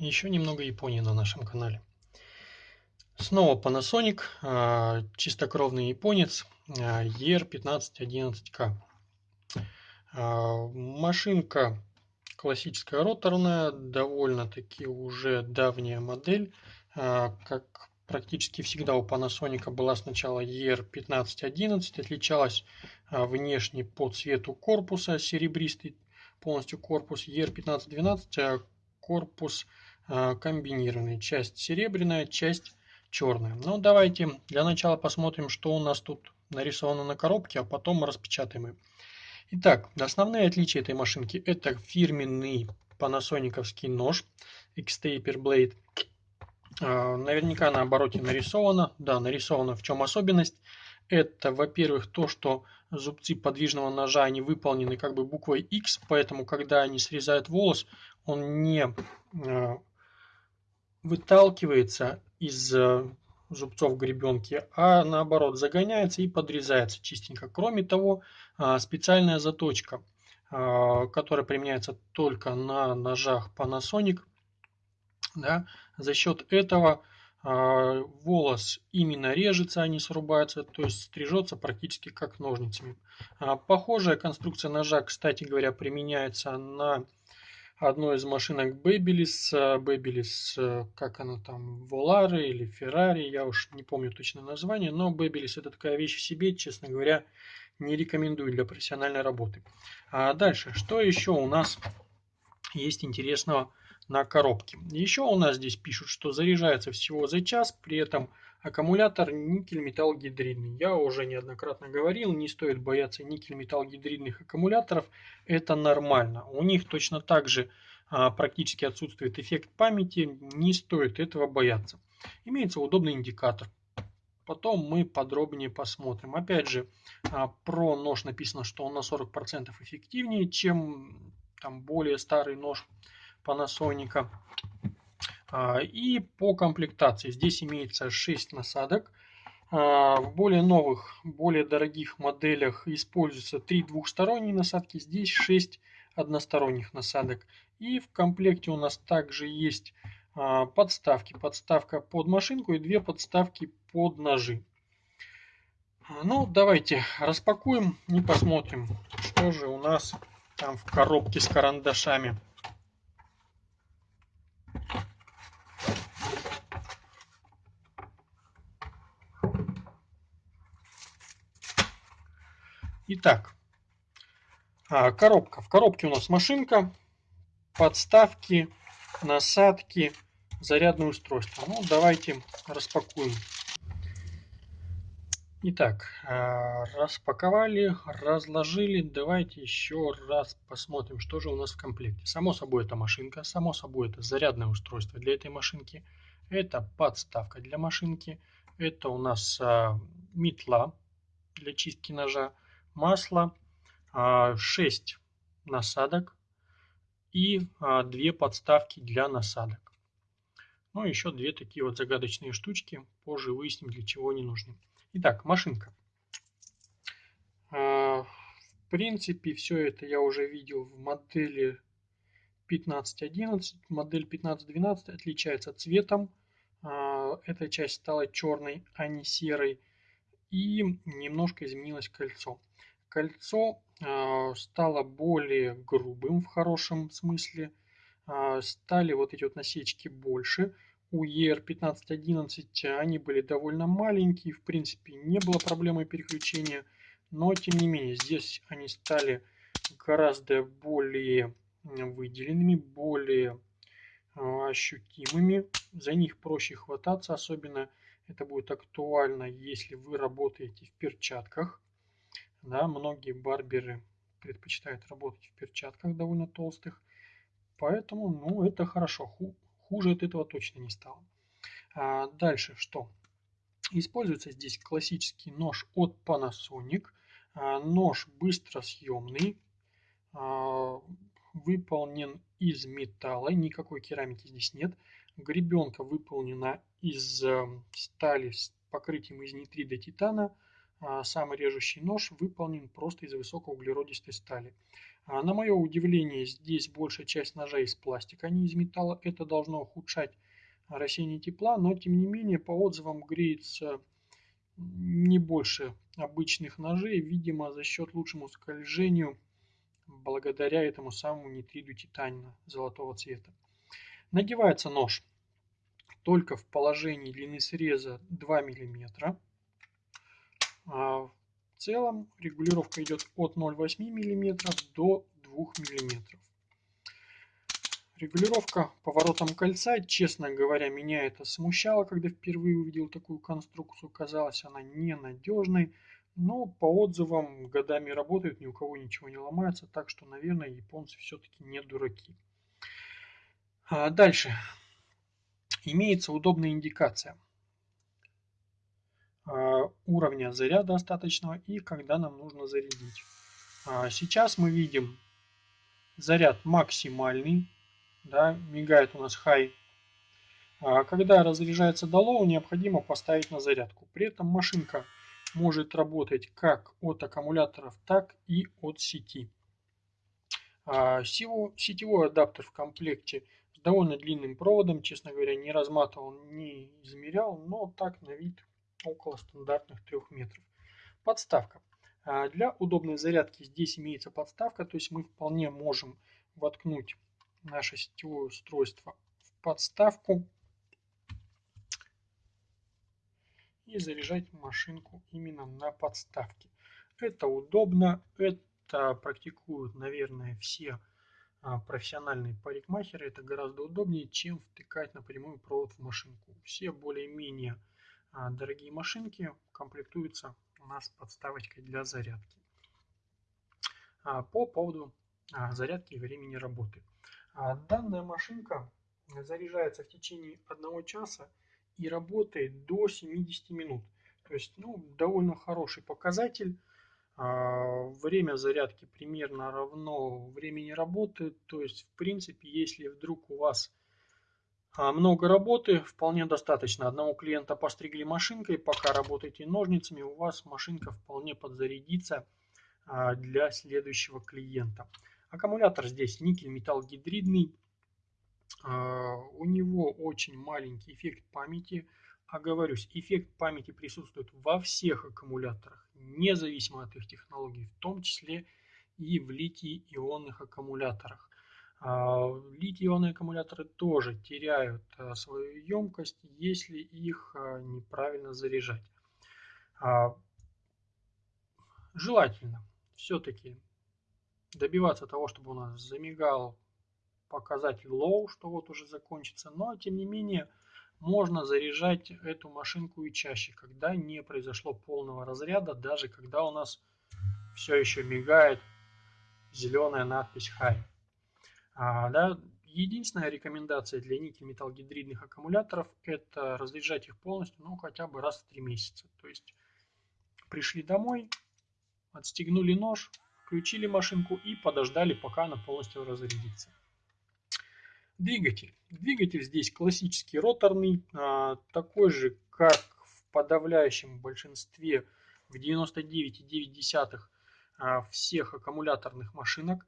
Еще немного Японии на нашем канале. Снова Panasonic, а, чистокровный японец ER1511K. А, машинка классическая роторная, довольно-таки уже давняя модель. А, как практически всегда у Panasonic была сначала ER1511, отличалась внешне по цвету корпуса, серебристый полностью корпус ER1512, корпус а, комбинированный. Часть серебряная, часть черная. Ну, давайте для начала посмотрим, что у нас тут нарисовано на коробке, а потом распечатаем ее. Итак, основные отличия этой машинки это фирменный панасониковский нож X-Taper Blade. А, наверняка на обороте нарисовано. Да, нарисовано. В чем особенность? Это, во-первых, то, что зубцы подвижного ножа, они выполнены как бы буквой X, поэтому, когда они срезают волос, он не а, выталкивается из э, зубцов гребенки, а наоборот загоняется и подрезается чистенько. Кроме того, а, специальная заточка, а, которая применяется только на ножах Panasonic, да, за счет этого а, волос именно режется, а не срубается, то есть стрижется практически как ножницами. Похожая конструкция ножа, кстати говоря, применяется на одной из машинок Babyliss, Babyliss, как она там, Volare или Ferrari, я уж не помню точное название, но Babyliss это такая вещь в себе, честно говоря, не рекомендую для профессиональной работы. А дальше, что еще у нас есть интересного на коробке? Еще у нас здесь пишут, что заряжается всего за час, при этом Аккумулятор никель-металл гидридный. Я уже неоднократно говорил, не стоит бояться никель-металл гидридных аккумуляторов. Это нормально. У них точно так же а, практически отсутствует эффект памяти. Не стоит этого бояться. Имеется удобный индикатор. Потом мы подробнее посмотрим. Опять же, а, про нож написано, что он на 40% эффективнее, чем там более старый нож Panasonic. А, и по комплектации здесь имеется 6 насадок. А, в более новых, более дорогих моделях используются 3 двухсторонние насадки, здесь 6 односторонних насадок. И в комплекте у нас также есть а, подставки. Подставка под машинку и две подставки под ножи. Ну, давайте распакуем и посмотрим, что же у нас там в коробке с карандашами. Итак, а, коробка. В коробке у нас машинка, подставки, насадки, зарядное устройство. Ну, давайте распакуем. Итак, а, распаковали, разложили. Давайте еще раз посмотрим, что же у нас в комплекте. Само собой, это машинка, само собой, это зарядное устройство для этой машинки. Это подставка для машинки. Это у нас а, метла для чистки ножа масло, 6 а, насадок и 2 а, подставки для насадок. Ну, еще две такие вот загадочные штучки. Позже выясним, для чего они нужны. Итак, машинка. А, в принципе, все это я уже видел в модели 15.11. Модель 15.12 отличается цветом. Эта часть стала черной, а не серой. И немножко изменилось кольцо. Кольцо а, стало более грубым в хорошем смысле. А, стали вот эти вот насечки больше. У ER1511 они были довольно маленькие, в принципе не было проблемы переключения, но тем не менее здесь они стали гораздо более выделенными, более а, ощутимыми, за них проще хвататься, особенно это будет актуально, если вы работаете в перчатках. Да, многие барберы предпочитают работать в перчатках довольно толстых. Поэтому, ну, это хорошо. Хуже от этого точно не стало. А дальше что? Используется здесь классический нож от Panasonic. А, нож быстросъемный. А, выполнен из металла. Никакой керамики здесь нет. Гребенка выполнена из э, стали с покрытием из нитрида титана. А, самый режущий нож выполнен просто из высокоуглеродистой стали. А, на мое удивление, здесь большая часть ножей из пластика, а не из металла. Это должно ухудшать рассеяние тепла, но тем не менее по отзывам греется не больше обычных ножей, видимо за счет лучшему скольжению благодаря этому самому нитриду титанина золотого цвета. Надевается нож только в положении длины среза 2 мм. А в целом регулировка идет от 0,8 мм до 2 мм. Регулировка поворотом кольца, честно говоря, меня это смущало, когда впервые увидел такую конструкцию. Казалось она ненадежной, но по отзывам годами работает, ни у кого ничего не ломается, так что, наверное, японцы все-таки не дураки. А дальше. Имеется удобная индикация уровня заряда остаточного и когда нам нужно зарядить. А сейчас мы видим заряд максимальный, да, мигает у нас high. А когда разряжается до low, необходимо поставить на зарядку. При этом машинка может работать как от аккумуляторов, так и от сети. А сетевой адаптер в комплекте с довольно длинным проводом, честно говоря, не разматывал, не измерял, но так на вид около стандартных 3 метров. Подставка. А для удобной зарядки здесь имеется подставка, то есть мы вполне можем воткнуть наше сетевое устройство в подставку и заряжать машинку именно на подставке. Это удобно, это практикуют, наверное, все а, профессиональные парикмахеры. Это гораздо удобнее, чем втыкать напрямую провод в машинку. Все более-менее дорогие машинки комплектуются у нас подставочкой для зарядки. А, по поводу зарядки и времени работы. А данная машинка заряжается в течение одного часа и работает до 70 минут. То есть ну, довольно хороший показатель. А, время зарядки примерно равно времени работы. То есть, в принципе, если вдруг у вас а, много работы, вполне достаточно. Одного клиента постригли машинкой, пока работаете ножницами, у вас машинка вполне подзарядится для следующего клиента. Аккумулятор здесь никель-металл гидридный. А, у него очень маленький эффект памяти. Оговорюсь, эффект памяти присутствует во всех аккумуляторах, независимо от их технологий, в том числе и в литий-ионных аккумуляторах. А, литий-ионные аккумуляторы тоже теряют а, свою емкость, если их неправильно заряжать. Желательно все-таки добиваться того, чтобы у нас замигал показатель low, что вот уже закончится. Но, тем не менее, можно заряжать эту машинку и чаще, когда не произошло полного разряда, даже когда у нас все еще мигает зеленая надпись High. А, да, единственная рекомендация для никель-металлгидридных аккумуляторов это разряжать их полностью, ну хотя бы раз в 3 месяца. То есть пришли домой, отстегнули нож, включили машинку и подождали, пока она полностью разрядится. Двигатель. Двигатель здесь классический роторный, а, такой же, как в подавляющем большинстве, в 99,9 а, всех аккумуляторных машинок.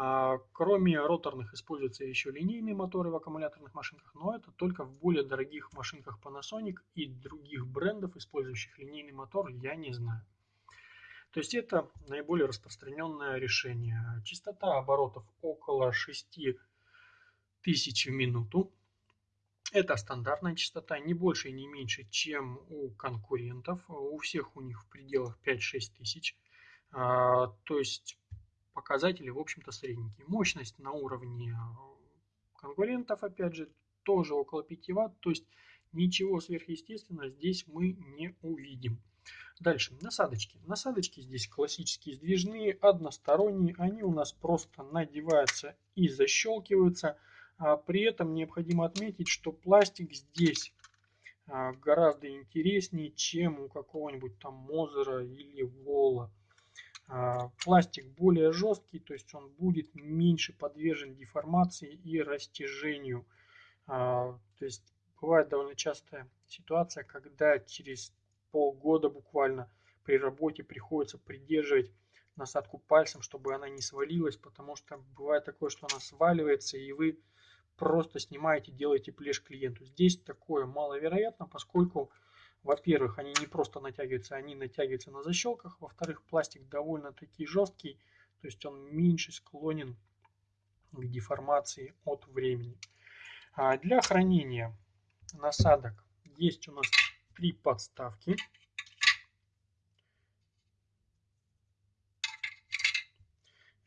А, кроме роторных используются еще линейные моторы в аккумуляторных машинках, но это только в более дорогих машинках Panasonic и других брендов, использующих линейный мотор, я не знаю. То есть это наиболее распространенное решение. Частота оборотов около 6000 в минуту. Это стандартная частота, не больше и не меньше, чем у конкурентов. У всех у них в пределах 5-6 тысяч. А, то есть показатели, в общем-то, средненькие. Мощность на уровне конкурентов, опять же, тоже около 5 Вт. То есть ничего сверхъестественного здесь мы не увидим. Дальше, насадочки. Насадочки здесь классические сдвижные, односторонние. Они у нас просто надеваются и защелкиваются. А при этом необходимо отметить, что пластик здесь а, гораздо интереснее, чем у какого-нибудь там Мозера или Вола. А, пластик более жесткий, то есть он будет меньше подвержен деформации и растяжению. А, то есть бывает довольно частая ситуация, когда через полгода буквально при работе приходится придерживать насадку пальцем, чтобы она не свалилась, потому что бывает такое, что она сваливается, и вы просто снимаете, делаете плешь клиенту. Здесь такое маловероятно, поскольку, во-первых, они не просто натягиваются, они натягиваются на защелках, во-вторых, пластик довольно-таки жесткий, то есть он меньше склонен к деформации от времени. А для хранения насадок есть у нас три подставки.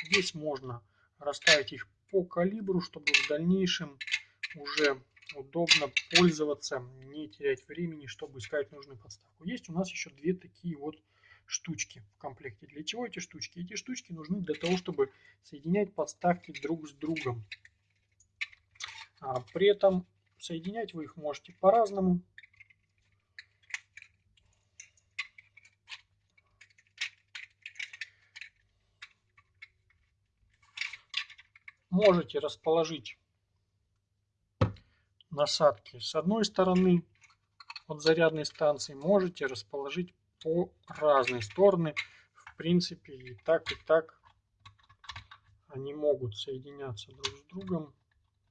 Здесь можно расставить их по калибру, чтобы в дальнейшем уже удобно пользоваться, не терять времени, чтобы искать нужную подставку. Есть у нас еще две такие вот штучки в комплекте. Для чего эти штучки? Эти штучки нужны для того, чтобы соединять подставки друг с другом. А при этом соединять вы их можете по-разному. можете расположить насадки с одной стороны от зарядной станции, можете расположить по разные стороны. В принципе, и так, и так они могут соединяться друг с другом.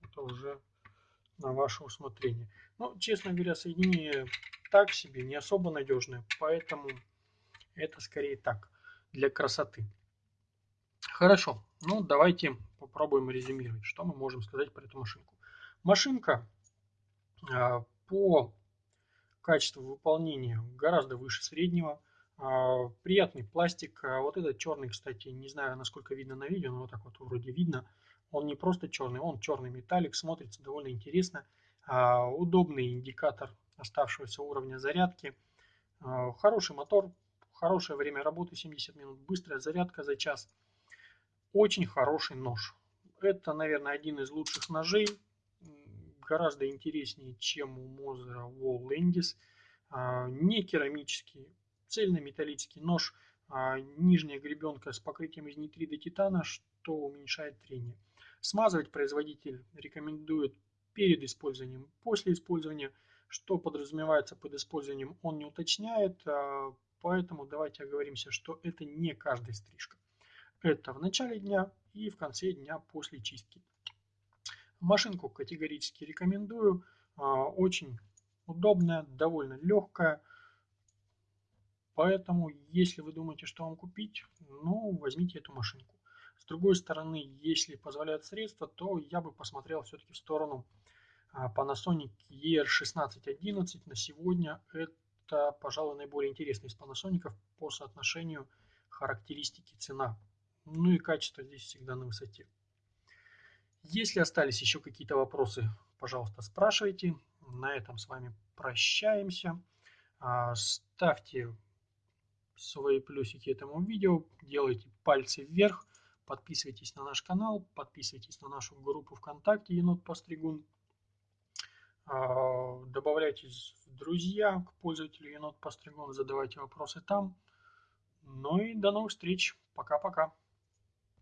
Это уже на ваше усмотрение. Но, честно говоря, соединение так себе, не особо надежное, поэтому это скорее так, для красоты. Хорошо, ну давайте попробуем резюмировать, что мы можем сказать про эту машинку. Машинка по качеству выполнения гораздо выше среднего. А, приятный пластик. А, вот этот черный, кстати, не знаю, насколько видно на видео, но вот так вот вроде видно. Он не просто черный, он черный металлик, смотрится довольно интересно. Удобный индикатор оставшегося уровня зарядки. Хороший мотор, хорошее время работы, 70 минут, быстрая зарядка за час. Очень хороший нож. Это, наверное, один из лучших ножей. Гораздо интереснее, чем у Мозера Landis. А, не керамический, цельнометаллический нож. А, нижняя гребенка с покрытием из нитрида титана, что уменьшает трение. Смазывать производитель рекомендует перед использованием, после использования. Что подразумевается под использованием, он не уточняет, а, поэтому давайте оговоримся, что это не каждая стрижка. Это в начале дня и в конце дня после чистки. Машинку категорически рекомендую. А, очень удобная, довольно легкая. Поэтому, если вы думаете, что вам купить, ну, возьмите эту машинку. С другой стороны, если позволяют средства, то я бы посмотрел все-таки в сторону а, Panasonic ER1611. На сегодня это, пожалуй, наиболее интересный из Panasonic по соотношению характеристики цена. Ну и качество здесь всегда на высоте. Если остались еще какие-то вопросы, пожалуйста, спрашивайте. На этом с вами прощаемся. А, ставьте свои плюсики этому видео, делайте пальцы вверх, подписывайтесь на наш канал, подписывайтесь на нашу группу ВКонтакте Енот Постригун. А, добавляйтесь в друзья к пользователю Енот Постригун, задавайте вопросы там. Ну и до новых встреч. Пока-пока.